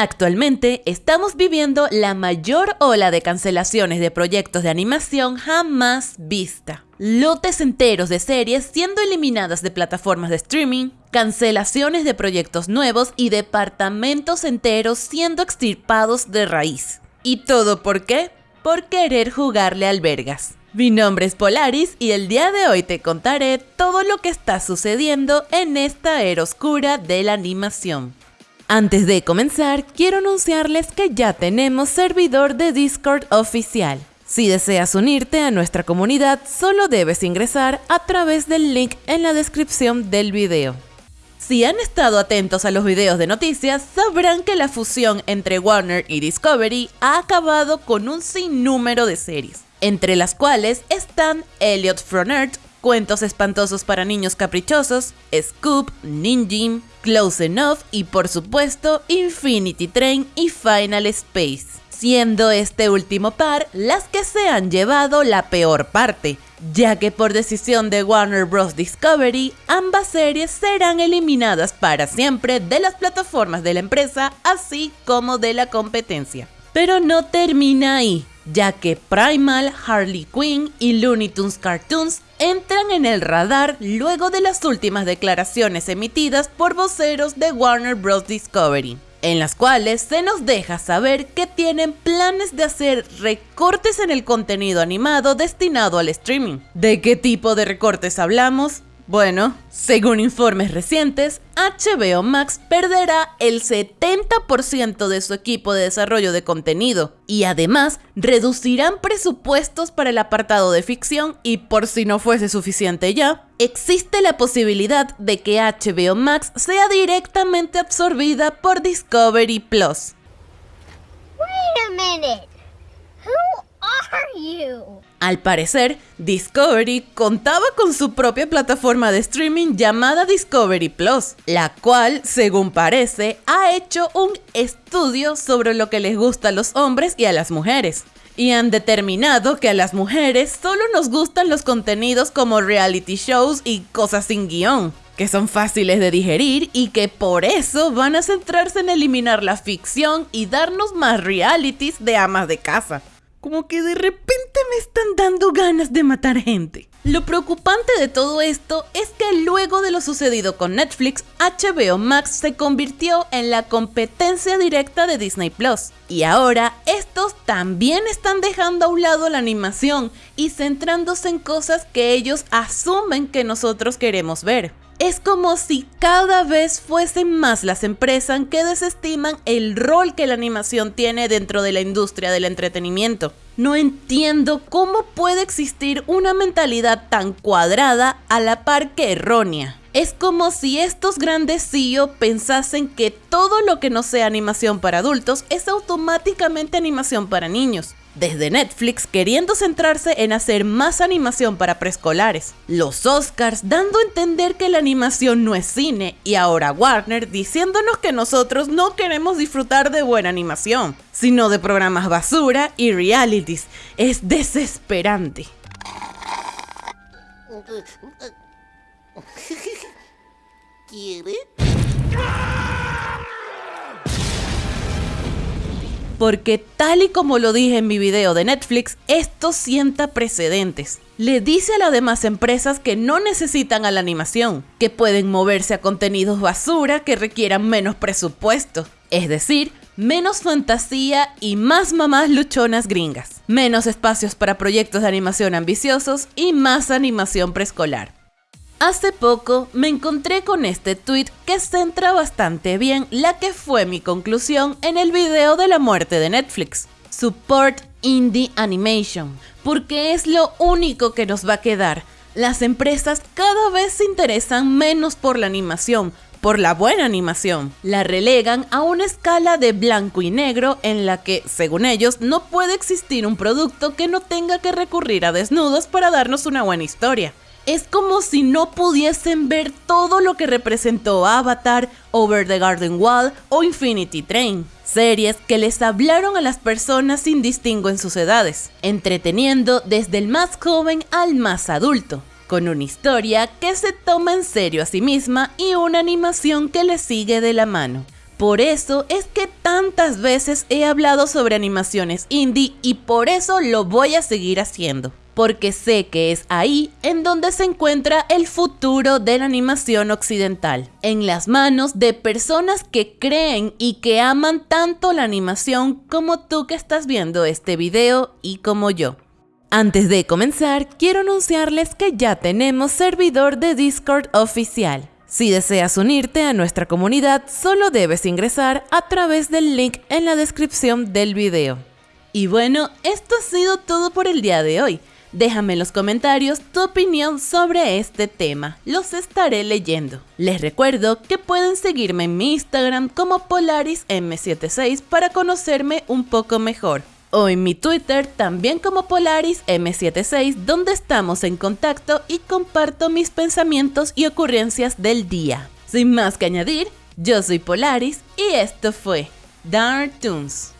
Actualmente estamos viviendo la mayor ola de cancelaciones de proyectos de animación jamás vista. Lotes enteros de series siendo eliminadas de plataformas de streaming, cancelaciones de proyectos nuevos y departamentos enteros siendo extirpados de raíz. ¿Y todo por qué? Por querer jugarle albergas. Mi nombre es Polaris y el día de hoy te contaré todo lo que está sucediendo en esta era oscura de la animación. Antes de comenzar, quiero anunciarles que ya tenemos servidor de Discord oficial. Si deseas unirte a nuestra comunidad, solo debes ingresar a través del link en la descripción del video. Si han estado atentos a los videos de noticias, sabrán que la fusión entre Warner y Discovery ha acabado con un sinnúmero de series, entre las cuales están Elliot from Earth, Cuentos espantosos para niños caprichosos, Scoop, Ninjin, Close Enough y por supuesto Infinity Train y Final Space. Siendo este último par las que se han llevado la peor parte, ya que por decisión de Warner Bros. Discovery, ambas series serán eliminadas para siempre de las plataformas de la empresa, así como de la competencia. Pero no termina ahí, ya que Primal, Harley Quinn y Looney Tunes Cartoons entran en el radar luego de las últimas declaraciones emitidas por voceros de Warner Bros. Discovery, en las cuales se nos deja saber que tienen planes de hacer recortes en el contenido animado destinado al streaming. ¿De qué tipo de recortes hablamos? Bueno, según informes recientes, HBO Max perderá el 70% de su equipo de desarrollo de contenido y además reducirán presupuestos para el apartado de ficción y por si no fuese suficiente ya, existe la posibilidad de que HBO Max sea directamente absorbida por Discovery Plus. Al parecer, Discovery contaba con su propia plataforma de streaming llamada Discovery Plus, la cual, según parece, ha hecho un estudio sobre lo que les gusta a los hombres y a las mujeres. Y han determinado que a las mujeres solo nos gustan los contenidos como reality shows y cosas sin guion, que son fáciles de digerir y que por eso van a centrarse en eliminar la ficción y darnos más realities de amas de casa. Como que de repente me están dando ganas de matar gente. Lo preocupante de todo esto es que luego de lo sucedido con Netflix, HBO Max se convirtió en la competencia directa de Disney Plus. Y ahora estos también están dejando a un lado la animación y centrándose en cosas que ellos asumen que nosotros queremos ver. Es como si cada vez fuesen más las empresas que desestiman el rol que la animación tiene dentro de la industria del entretenimiento. No entiendo cómo puede existir una mentalidad tan cuadrada a la par que errónea. Es como si estos grandes CEO pensasen que todo lo que no sea animación para adultos es automáticamente animación para niños desde Netflix queriendo centrarse en hacer más animación para preescolares, los Oscars dando a entender que la animación no es cine y ahora Warner diciéndonos que nosotros no queremos disfrutar de buena animación, sino de programas basura y realities. Es desesperante. ¿Quiere? Porque tal y como lo dije en mi video de Netflix, esto sienta precedentes. Le dice a las demás empresas que no necesitan a la animación, que pueden moverse a contenidos basura que requieran menos presupuesto, es decir, menos fantasía y más mamás luchonas gringas, menos espacios para proyectos de animación ambiciosos y más animación preescolar. Hace poco me encontré con este tweet que centra bastante bien la que fue mi conclusión en el video de la muerte de Netflix. Support Indie Animation, porque es lo único que nos va a quedar. Las empresas cada vez se interesan menos por la animación, por la buena animación. La relegan a una escala de blanco y negro en la que, según ellos, no puede existir un producto que no tenga que recurrir a desnudos para darnos una buena historia es como si no pudiesen ver todo lo que representó Avatar, Over the Garden Wall o Infinity Train. Series que les hablaron a las personas sin distingo en sus edades, entreteniendo desde el más joven al más adulto, con una historia que se toma en serio a sí misma y una animación que le sigue de la mano. Por eso es que tantas veces he hablado sobre animaciones indie y por eso lo voy a seguir haciendo. Porque sé que es ahí en donde se encuentra el futuro de la animación occidental, en las manos de personas que creen y que aman tanto la animación como tú que estás viendo este video y como yo. Antes de comenzar, quiero anunciarles que ya tenemos servidor de Discord oficial. Si deseas unirte a nuestra comunidad, solo debes ingresar a través del link en la descripción del video. Y bueno, esto ha sido todo por el día de hoy. Déjame en los comentarios tu opinión sobre este tema, los estaré leyendo. Les recuerdo que pueden seguirme en mi Instagram como PolarisM76 para conocerme un poco mejor o en mi Twitter también como Polaris M76 donde estamos en contacto y comparto mis pensamientos y ocurrencias del día. Sin más que añadir, yo soy Polaris y esto fue Dark Toons.